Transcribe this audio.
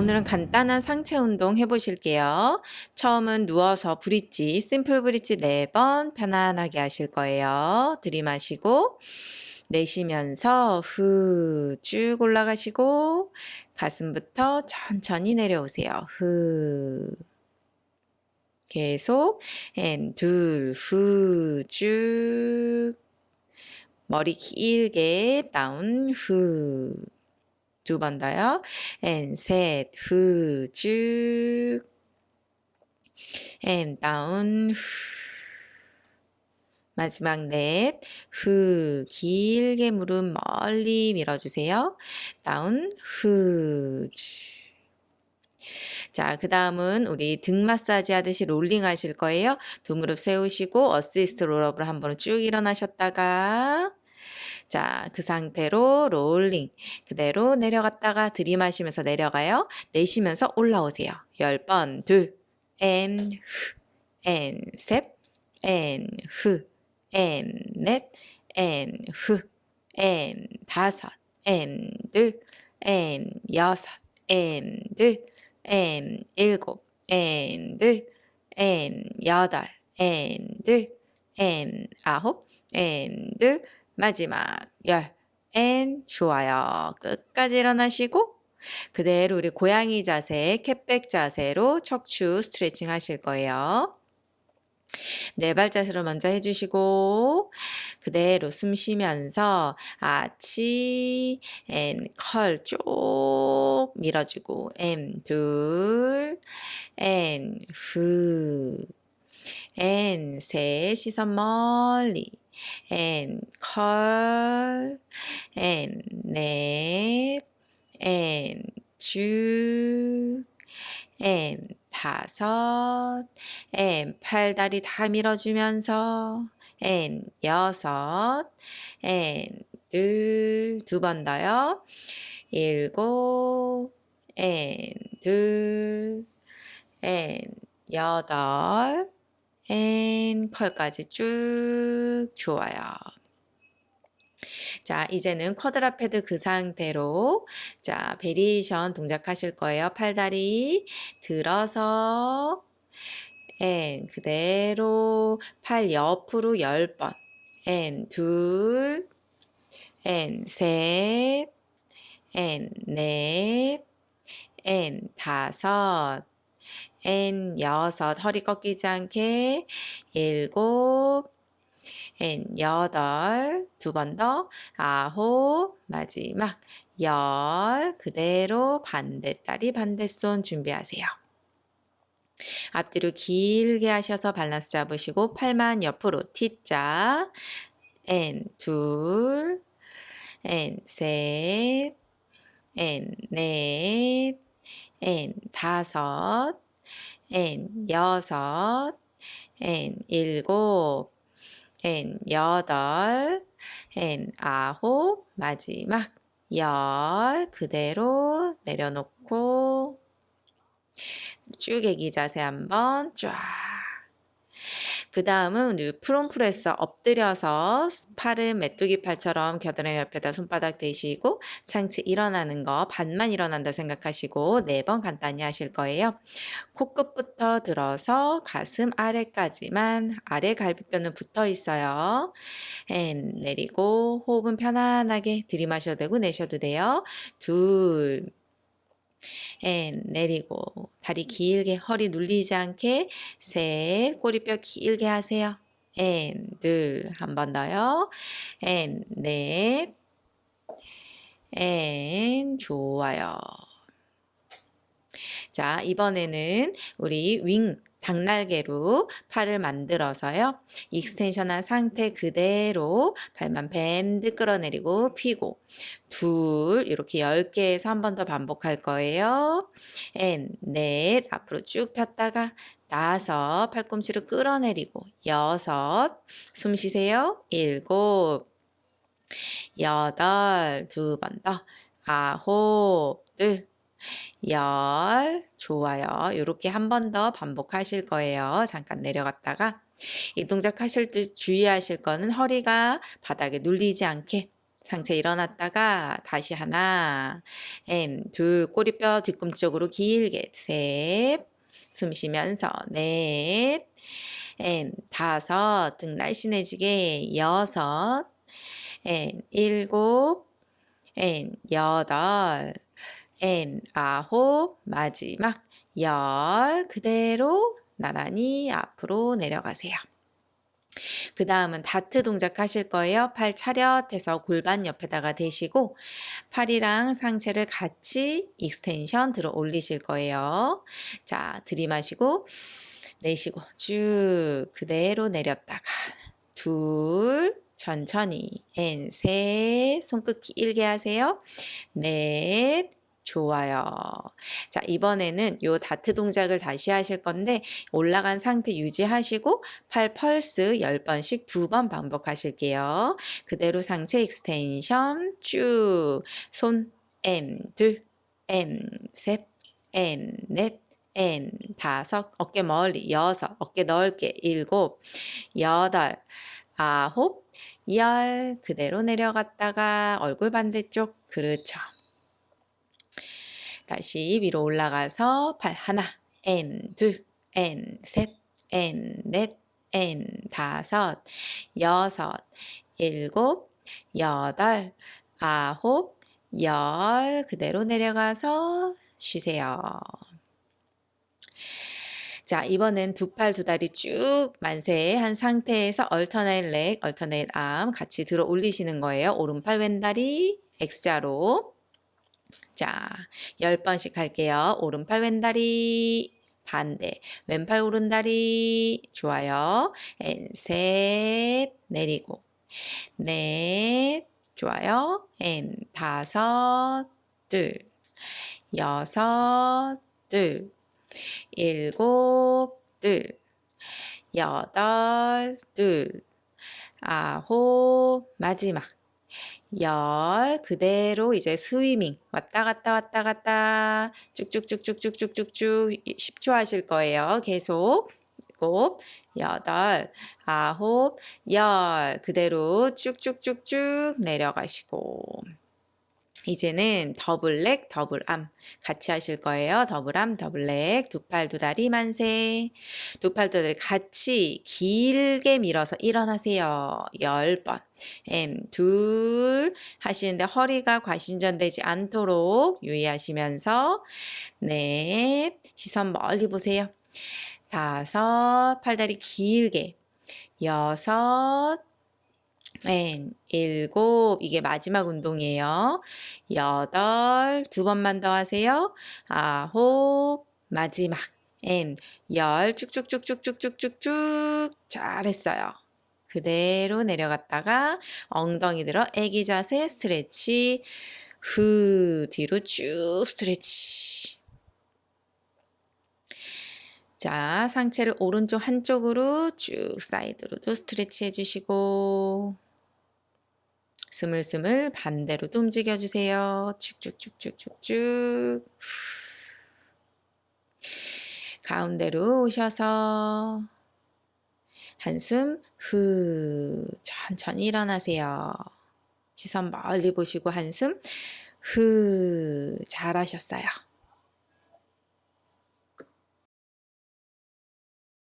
오늘은 간단한 상체 운동 해보실게요. 처음은 누워서 브릿지, 심플 브릿지 4번 편안하게 하실 거예요. 들이마시고 내쉬면서 후 쭉 올라가시고 가슴부터 천천히 내려오세요. 후 계속 앤둘후쭉 머리 길게 다운 후 두 번 더요. 앤셋후쭉앤 다운 후 마지막 넷, 후, 길게 무릎 멀리 밀어주세요. down, 후, 자, 그 다음은 우리 등 마사지 하듯이 rolling 하실 거예요. 두 무릎 세우시고 assist roll up을 한번 쭉 일어나셨다가 자, 그 상태로 rolling 그대로 내려갔다가 들이마시면서 내려가요. 내쉬면서 올라오세요. 10번 둘, 앤, 후, 앤, 셋, 앤, 후, 앤 넷, 앤 후, 앤 다섯, 앤 둘, 앤 여섯, 앤 둘, 앤 일곱, 앤 둘, 앤 여덟, 앤 둘, 앤 아홉, 앤 둘, 마지막 열, 앤 좋아요. 끝까지 일어나시고 그대로 우리 고양이 자세, cat back 자세로 척추 스트레칭 하실 거예요. 네 발자세로 먼저 해주시고 그대로 숨 쉬면서 arch and curl 쭉 밀어주고 and 둘앤후앤셋. 시선 멀리 앤컬앤넷앤쭉 앤 다섯, 앤 팔다리 다 밀어주면서 앤 여섯, 앤 둘, 두번 더요. 일곱, 앤 둘, and 여덟, and curl까지 쭉 좋아요. 자, 이제는 quadruped 그 상태로 자, variation 동작하실 거예요. 팔다리 들어서 and 그대로 팔 옆으로 10번 앤 둘, 앤 셋, 앤 넷, 앤 다섯, 앤 여섯 허리 꺾이지 않게. 일곱 and 여덟 두 번 더. 아홉 마지막. 열 그대로 반대다리 반대손 준비하세요. 앞뒤로 길게 하셔서 밸런스 잡으시고 팔만 옆으로 T자. 앤 둘, 앤 셋, 앤 넷, 앤 다섯, 앤 여섯, 앤 일곱, 앤 여덟, 앤 아홉, 마지막 열 그대로 내려놓고 쭉 애기 자세 한번 쫙 그 다음은 prone press서 엎드려서 팔은 메뚜기 팔처럼 겨드랑이 옆에다 손바닥 대시고 상체 일어나는 거 반만 일어난다 생각하시고 네 번 간단히 하실 거예요. 코끝부터 들어서 가슴 아래까지만 아래 갈비뼈는 붙어 있어요. and 내리고 호흡은 편안하게 들이마셔도 되고 내셔도 돼요. 둘 and 내리고 다리 길게 허리 눌리지 않게 셋 꼬리뼈 길게 하세요. 앤둘한 번 더요. 앤넷앤 좋아요. 자 이번에는 우리 wing 닭날개로 팔을 만들어서요. extension한 상태 그대로 팔만 bend 끌어내리고 피고 둘 이렇게 10개에서 한 번 더 반복할 거예요. and, 넷 앞으로 쭉 폈다가 다섯 팔꿈치를 끌어내리고 여섯 숨 쉬세요. 일곱 여덟 두 번 더 아홉 둘 열 좋아요. 이렇게 한 번 더 반복하실 거예요. 잠깐 내려갔다가. 이 동작 하실 때 주의하실 거는 허리가 바닥에 눌리지 않게 상체 일어났다가 다시 하나, M, 둘, 꼬리뼈 뒤꿈쪽으로 길게, 셋, 숨 쉬면서, 넷, M, 다섯, 등 날씬해지게, 여섯, M, 일곱, M, 여덟, M, 아홉, 마지막, 열, 그대로 나란히 앞으로 내려가세요. 그 다음은 다트 동작 하실 거예요. 팔 차렷해서 골반 옆에다가 대시고 팔이랑 상체를 같이 extension 들어 올리실 거예요. 자, 들이마시고 내쉬고 쭉 그대로 내렸다가 둘 천천히 and 셋 손끝 길게 하세요. 넷 좋아요. 자, 이번에는 요 다트 동작을 다시 하실 건데 올라간 상태 유지하시고 팔 펄스 10번씩 두 번 반복하실게요. 그대로 상체 extension 쭉. 손 and 둘, and 셋, and 넷, and 다섯, 어깨 멀리 여섯, 어깨 넓게 일곱, 여덟, 아홉, 열 그대로 내려갔다가 얼굴 반대쪽 그렇죠. 다시 위로 올라가서 팔 하나, and 둘, and 셋, and 넷, and 다섯, 여섯, 일곱, 여덟, 아홉, 열 그대로 내려가서 쉬세요. 자, 이번엔 두 팔 두 다리 쭉 만세한 상태에서 alternate leg, alternate arm 같이 들어 올리시는 거예요. 오른팔 왼다리 X자로. 자, 10번씩 할게요. 오른팔 왼다리. 반대, 왼팔 오른다리. 좋아요. and, 셋 내리고. 넷 좋아요. and, 다섯 둘. 여섯 둘. 일곱 둘. 여덟 둘. 아홉 마지막 열 그대로 이제 swimming 왔다 갔다 왔다 갔다. 쭉쭉쭉쭉쭉쭉쭉쭉 10초 하실 거예요. 계속. 일곱, 여덟, 아홉, 열 그대로 쭉쭉쭉쭉 내려가시고 이제는 double leg, double arm 같이 하실 거예요. double arm, double leg, 두 팔, 두 다리 만세. 두 팔, 두 다리 같이 길게 밀어서 일어나세요. 열 번. M, 둘 하시는데 허리가 과신전되지 않도록 유의하시면서 넷, 시선 멀리 보세요. 다섯, 팔다리 길게. 여섯, 엔, 일곱, 이게 마지막 운동이에요. 여덟, 두 번만 더 하세요. 아홉, 마지막. 엔, 열, 쭉쭉쭉쭉쭉쭉쭉쭉. 잘했어요. 그대로 내려갔다가 엉덩이 들어 애기 자세 스트레치. 후, 뒤로 쭉 스트레치. 자, 상체를 오른쪽 한쪽으로 쭉 사이드로도 스트레치 해주시고 스물스물 반대로도 움직여주세요. 쭉쭉쭉쭉쭉쭉 가운데로 오셔서 한숨 후 천천히 일어나세요. 시선 멀리 보시고 한숨 후 잘하셨어요.